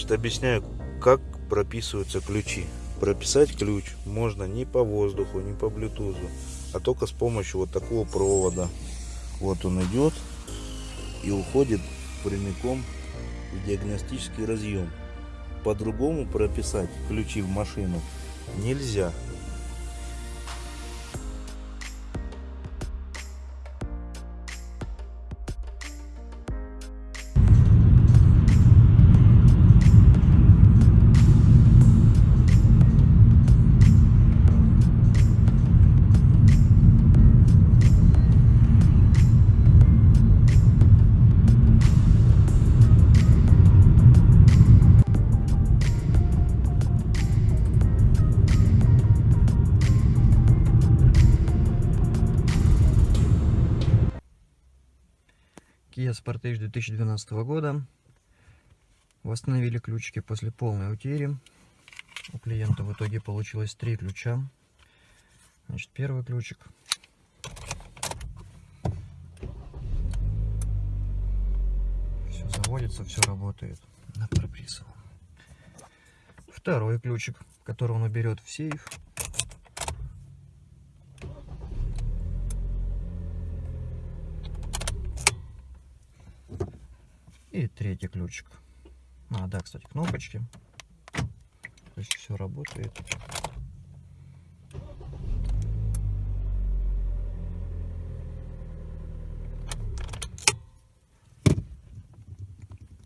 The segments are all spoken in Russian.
Значит, объясняю, как прописываются ключи. Прописать ключ можно не по воздуху, не по блютузу, а только с помощью вот такого провода. Вот он идет и уходит прямиком в диагностический разъем. По-другому прописать ключи в машину нельзя. Kia Sportage 2012 года. Восстановили ключики после полной утери. У клиента в итоге получилось три ключа. Значит, первый ключик. Все заводится, все работает. На проприсовал. Второй ключик, который он уберет в сейф. И третий ключик. А, да, кстати, кнопочки. То есть все работает.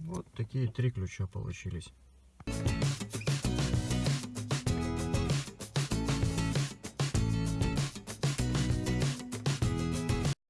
Вот такие три ключа получились.